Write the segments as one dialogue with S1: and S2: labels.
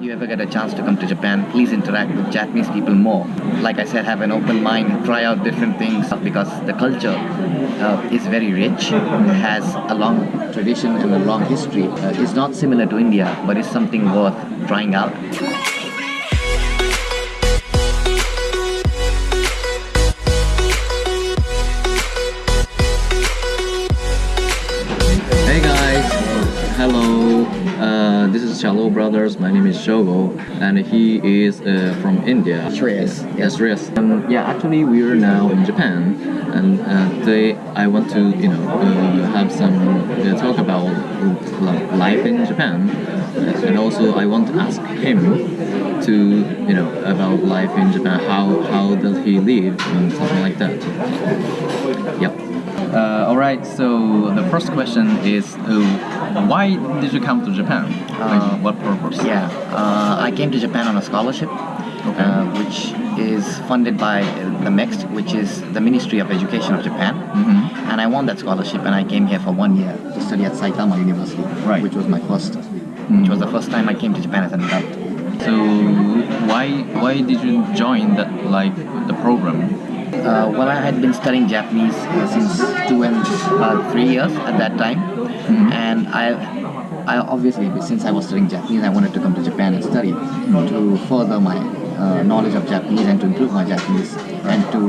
S1: you ever get a chance to come to Japan, please interact with Japanese people more. Like I said, have an open mind, try out different things because the culture uh, is very rich, has a long tradition and a long history. Uh, it's not similar to India, but it's something worth trying out.
S2: Chalo Brothers. My name is Shogo, and he is uh, from India.
S1: Shreyas.
S2: Yes, Shreyas. Um, yeah, actually, we are now in Japan, and uh, today I want to, you know, uh, have some uh, talk about life in Japan, and also I want to ask him to, you know, about life in Japan. How how does he live and something like that. Yep. Uh, all right. So the first question is, uh, why did you come to Japan? Like, what purpose?
S1: Yeah, uh, I came to Japan on a scholarship,
S2: Okay.
S1: uh, which is funded by the MEXT, which is the Ministry of Education of Japan.
S2: Mhm.
S1: And I won that scholarship, and I came here for one year to study at Saitama University,
S2: Right.
S1: which was my first,
S2: Mm.
S1: which was the first time I came to Japan as an adult.
S2: So why why did you join that like the program?
S1: Uh, well, I had been studying Japanese uh, since two and uh, three years at that time,
S2: Mhm.
S1: and I, I obviously since I was studying Japanese, I wanted to come to Japan and study to further my uh, knowledge of Japanese and to improve my Japanese and to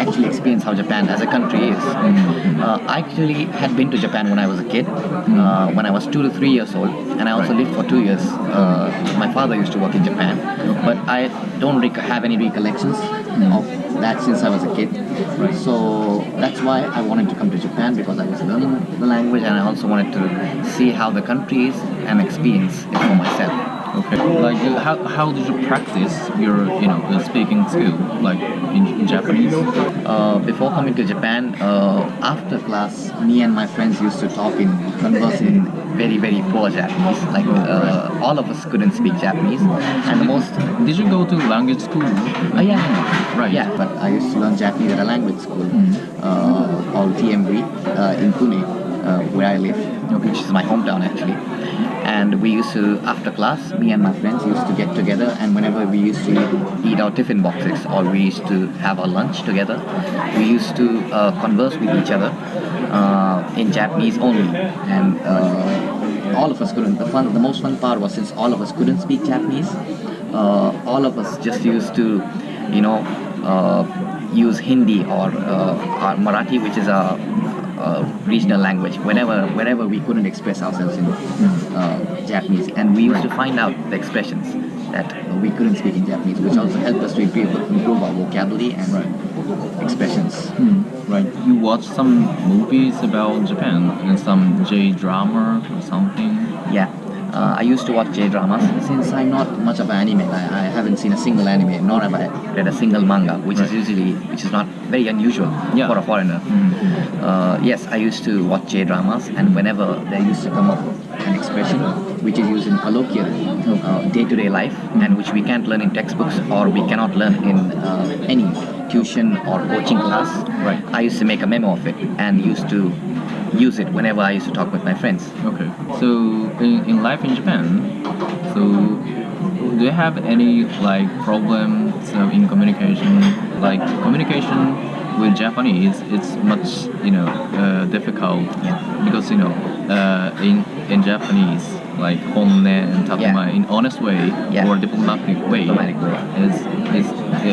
S1: actually experience how Japan as a country is. Uh, I actually had been to Japan when I was a kid, uh, when I was two to three years old, and I also lived for two years. Uh, my father used to work in Japan, but I don't rec- have any recollections of that since I was a kid. So that's why I wanted to come to Japan because I was learning the language and I also wanted to see how the country is and experience it for myself.
S2: Okay. Like uh, how, how did you practice your you know uh, speaking skill like in, in Japanese?
S1: Uh, before coming to Japan, uh, after class, me and my friends used to talk in converse in very very poor Japanese. Like uh, all of us couldn't speak Japanese, and the most
S2: Did you go to language school?
S1: Oh yeah,
S2: Right.
S1: Yeah, but I used to learn Japanese at a language school
S2: Mm-hmm.
S1: uh, called TMV uh, in Pune, uh, where I live, which is my hometown actually. And we used to, after class, me and my friends used to get together, and whenever we used to eat, our tiffin boxes or we used to have our lunch together, we used to uh, converse with each other uh, in Japanese only. And uh, all of us couldn't. The fun, the most fun part was since all of us couldn't speak Japanese, uh, all of us just used to, you know, uh, use Hindi or, uh, or Marathi, which is a, a regional language, whenever whenever we couldn't express ourselves in uh, Japanese, and we used to find out the expressions that we couldn't speak in Japanese, which also helped us to improve, improve our vocabulary and expressions.
S2: Right. You watch some movies about Japan and some J drama or something.
S1: Yeah. Uh, I used to watch J dramas. Since I'm not much of an anime, I, I haven't seen a single anime, nor have I read a single manga, which is usually which is not very unusual
S2: Yeah.
S1: for a foreigner. Uh, yes, I used to watch J dramas, and whenever there used to come up an expression which is used in colloquial uh, day-to-day life, and which we can't learn in textbooks or we cannot learn in uh, any tuition or coaching class,
S2: Right.
S1: I used to make a memo of it and used to use it whenever I used to talk with my friends.
S2: Okay. So in, in life in Japan, so do you have any like problems uh, in communication? Like communication with Japanese, it's much you know uh, difficult
S1: Yeah.
S2: because you know uh, in in Japanese like honne and tatemae
S1: Yeah.
S2: in honest way
S1: Yeah.
S2: or diplomatic way
S1: Diplomatic way.
S2: is is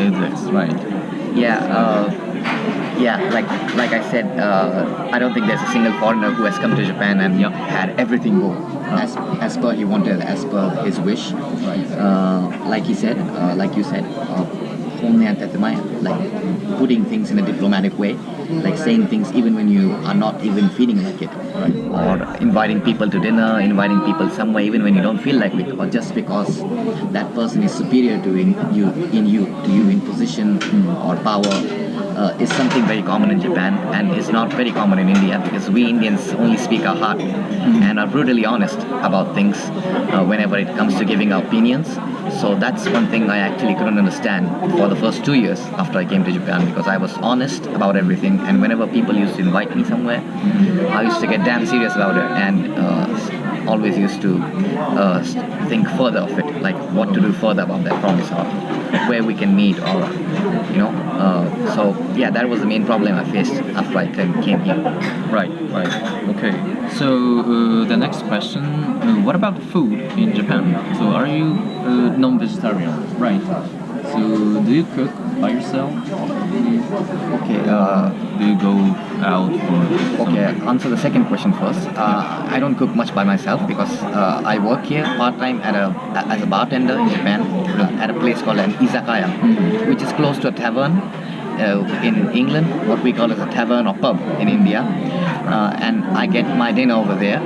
S2: exists right?
S1: Yeah, uh, yeah. Like like I said, uh, I don't think there's a single foreigner who has come to Japan and
S2: Yeah.
S1: had everything go as as per he wanted, as per his wish.
S2: Right.
S1: Uh, like he said, uh, like you said, uh, honne and like putting things in a diplomatic way, like saying things even when you are not even feeling like it,
S2: Right.
S1: or inviting people to dinner, inviting people somewhere even when you don't feel like it, or just because that person is superior to in you, in you, to you in position or power, uh, is something very common in Japan and is not very common in India because we Indians only speak our heart and are brutally honest about things uh, whenever it comes to giving our opinions. So that's one thing I actually couldn't understand for the first two years after I came to Japan because I was honest about everything and whenever people used to invite me somewhere, I used to get damn serious about it and uh, always used to uh, think further of it, like what to do further about that promise or where we can meet or you know. Uh, so yeah, that was the main problem I faced after I came, here.
S2: Right, right. Okay. So uh, the next question: uh, What about food in Japan? So are you uh, non-vegetarian? Right. So do you cook by yourself?
S1: Okay. Uh,
S2: Do you go out?
S1: Okay, answer the second question first. Uh, I don't cook much by myself because uh, I work here part time at a as a bartender in Japan uh, at a place called an izakaya, which is close to a tavern. Uh, in England, what we call as a tavern or pub in India, uh, and I get my dinner over there,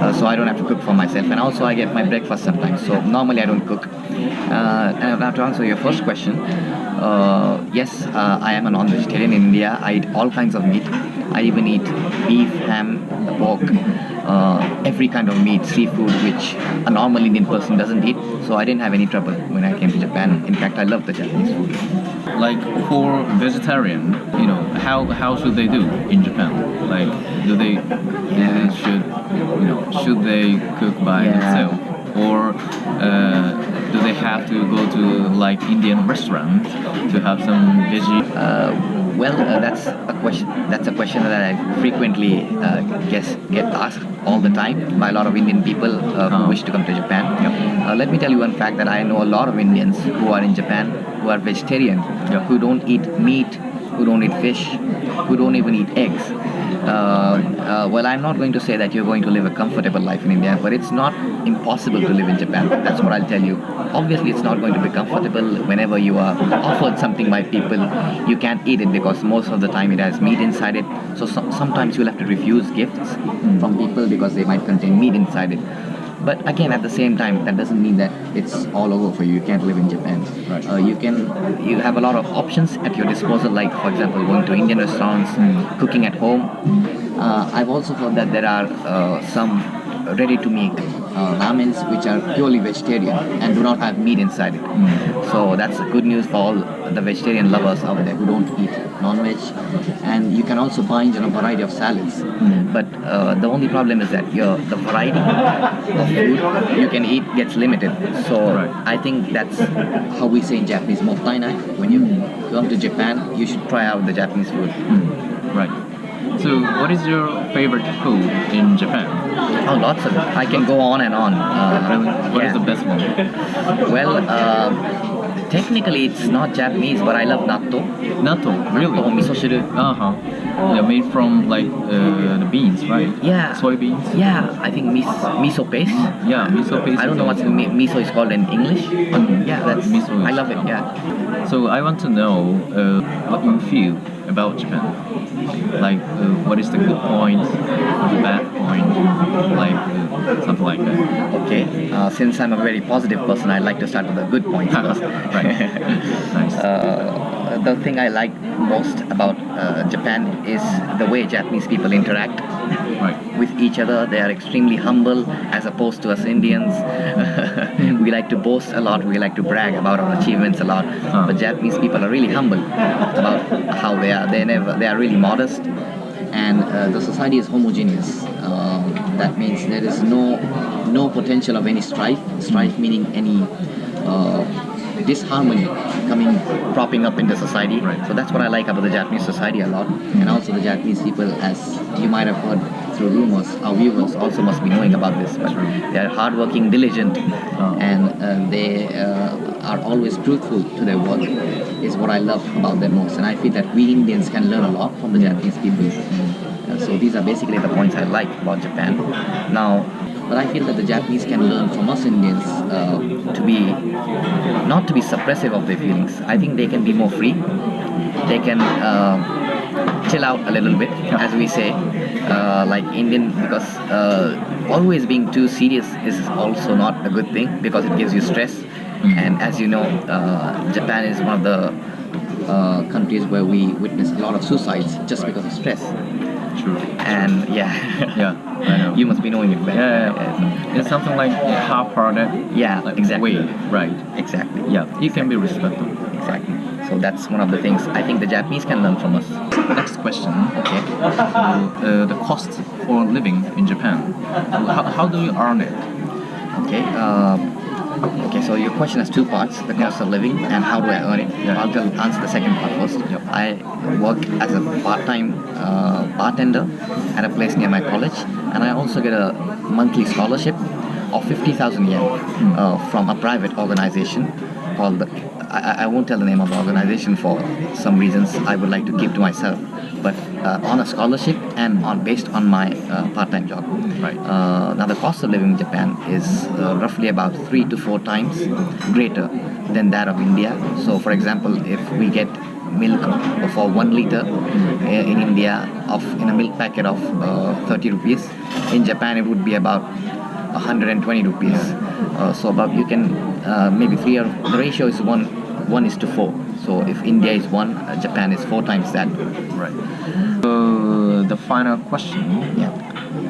S1: uh, so I don't have to cook for myself, and also I get my breakfast sometimes. So normally I don't cook. Uh, and now to answer your first question, uh, yes, uh, I am a non-vegetarian in India. I eat all kinds of meat. I even eat beef, ham, pork, uh, every kind of meat, seafood, which a normal Indian person doesn't eat. So I didn't have any trouble when I came to Japan. In fact, I love the Japanese food.
S2: Like for vegetarian, you know, how how should they do in Japan? Like, do they, they should, you know, should they cook by
S1: Yeah.
S2: themselves, or uh, do they have to go to like Indian restaurant to have some veggie?
S1: Uh, well, uh, that's a question. That's a question that I frequently uh, guess get asked all the time by a lot of Indian people uh, who
S2: Oh.
S1: wish to come to Japan. Uh, let me tell you one fact that I know a lot of Indians who are in Japan who are vegetarian,
S2: Yeah.
S1: who don't eat meat, who don't eat fish, who don't even eat eggs. Uh, uh, well, I'm not going to say that you're going to live a comfortable life in India, but it's not impossible to live in Japan. That's what I'll tell you. Obviously, it's not going to be comfortable whenever you are offered something by people. You can't eat it because most of the time it has meat inside it. So, some sometimes you'll have to refuse gifts from people because they might contain meat inside it. But again, at the same time, that doesn't mean that it's all over for you. You can't live in Japan.
S2: Right.
S1: Uh, you can, you have a lot of options at your disposal. Like, for example, going to Indian restaurants, cooking at home. Uh, I've also heard that there are uh, some ready-to-make uh, ramens which are purely vegetarian and do not have meat inside it. So that's good news for all the vegetarian lovers out there who don't eat non-veg. And you can also find know, a variety of salads. But uh, the only problem is that your the variety of food you can eat gets limited. So
S2: Right.
S1: I think that's how we say in Japanese, mottainai. When you come to Japan, you should try out the Japanese food.
S2: Right. So, what is your favorite food in Japan?
S1: Oh, lots of. I can go on and on. Uh?
S2: What is
S1: yeah.
S2: the best one?
S1: Well, uh, technically it's not Japanese, but I love natto.
S2: Natto.
S1: Natto,
S2: Really?
S1: miso shiru.
S2: Uh huh. Yeah, made from like uh, the beans, right?
S1: Yeah.
S2: Soybeans.
S1: Yeah, I think mis- miso paste.
S2: Yeah, miso paste.
S1: I don't know what
S2: is
S1: mi- miso is called in English, but yeah, that's
S2: Miso
S1: I love it. Yeah.
S2: So I want to know uh, what you feel about Japan. What is the good point, the bad point, like something like that.
S1: Okay. Uh, since I'm a very positive person, I'd like to start with the good points first.
S2: right. nice.
S1: Uh, the thing I like most about uh, Japan is the way Japanese people interact
S2: right.
S1: with each other. They are extremely humble as opposed to us Indians. we like to boast a lot, we like to brag about our achievements a lot.
S2: Huh.
S1: But Japanese people are really humble about how they are. They never they are really modest and uh, the society is homogeneous. Um, that means there is no no potential of any strife. Strife meaning any uh, disharmony coming propping up in the society.
S2: Right.
S1: So that's what I like about the Japanese society a lot, and also the Japanese people, as you might have heard through rumors, our viewers also must be knowing about this. But they are hardworking, diligent,
S2: Oh.
S1: and uh, they uh, are always truthful to their work. Is what I love about them most, and I feel that we Indians can learn a lot from the Japanese people. Uh, so these are basically the points I like about Japan. Now, but I feel that the Japanese can learn from us Indians uh, to be not to be suppressive of their feelings. I think they can be more free. They can uh, chill out a little bit, as we say, uh, like Indian, because uh, always being too serious is also not a good thing because it gives you stress. And as you know, uh, Japan is one of the uh, countries where we witness a lot of suicides just because of stress.
S2: True.
S1: And yeah,
S2: Yeah, I know.
S1: you must be knowing it better.
S2: yeah, yeah, yeah. It's something like half-hearted.
S1: Yeah,
S2: like
S1: exactly.
S2: way, right?
S1: Exactly.
S2: Yeah, you can be respectful.
S1: Exactly. So that's one of the things I think the Japanese can learn from us.
S2: Next question.
S1: Okay.
S2: Uh, the cost for living in Japan. How, how do you earn it?
S1: Okay. Uh, okay. So your question has two parts: the cost of living and how do I earn it.
S2: Yeah.
S1: I'll answer the second part first.
S2: Yep.
S1: I work as a part-time uh, bartender at a place near my college, and I also get a monthly scholarship of fifty thousand yen uh, from a private organization called the. I, I- won't tell the name of the organization for some reasons I would like to keep to myself, but uh, on a scholarship and on based on my uh, part-time job.
S2: Right.
S1: Uh, now the cost of living in Japan is uh, roughly about three to four times greater than that of India. So, for example, if we get milk for one liter uh, in India of in a milk packet of uh, 30 rupees, in Japan it would be about 120 rupees. Uh, so about you can uh, maybe three or the ratio is one one is to four. So if India is one, uh, Japan is four times that.
S2: Right. So the final question,
S1: Yeah.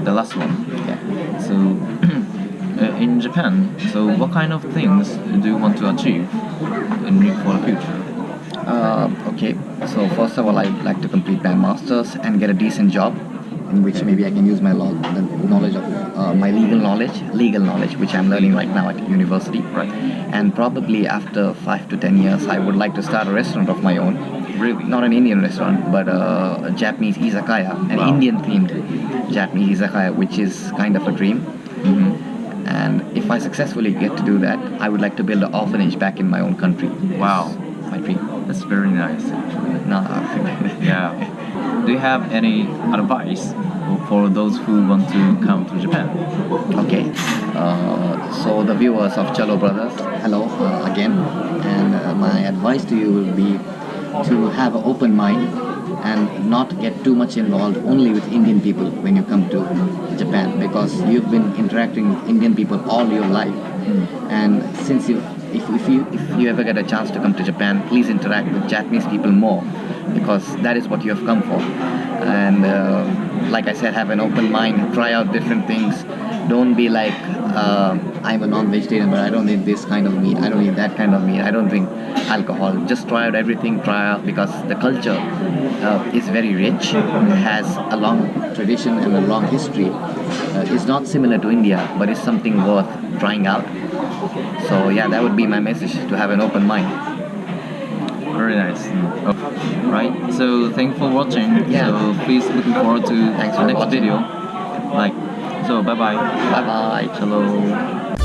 S2: the last one.
S1: Yeah.
S2: So uh, in Japan, so what kind of things do you want to achieve in for the future?
S1: Uh, okay, so first of all, I'd like to complete my master's and get a decent job, in which maybe I can use my knowledge of uh, my legal knowledge, legal knowledge, which I'm learning right now at university.
S2: Right.
S1: And probably after five to ten years, I would like to start a restaurant of my own.
S2: Really?
S1: Not an Indian restaurant, but uh, a Japanese izakaya, an
S2: Wow.
S1: Indian-themed Japanese izakaya, which is kind of a dream.
S2: hmm
S1: And if I successfully get to do that, I would like to build an orphanage back in my own country.
S2: Wow.
S1: My dream.
S2: That's very nice. Actually.
S1: No,
S2: Yeah. Do you have any advice for those who want to come to Japan?
S1: Okay, uh, so the viewers of Chalo Brothers, hello uh, again, and uh, my advice to you will be to have an open mind and not get too much involved only with Indian people when you come to Japan because you've been interacting with Indian people all your life, and since you if, if you if you ever get a chance to come to Japan, please interact with Japanese people more because that is what you have come for. And uh, like I said, have an open mind, try out different things. Don't be like uh, I'm a non-vegetarian, but I don't eat this kind of meat. I don't eat that kind of meat. I don't drink alcohol. Just try out everything. Try out because the culture uh, is very rich. It has a long tradition and a long history. Uh, it's not similar to India, but it's something worth trying out. So yeah, that would be my message to have an open mind.
S2: Very nice. Okay. Right. So thank you for watching.
S1: Yeah.
S2: So please looking forward to
S1: Thanks for
S2: next
S1: watching.
S2: video. Like. So bye bye.
S1: Bye bye.
S2: Hello.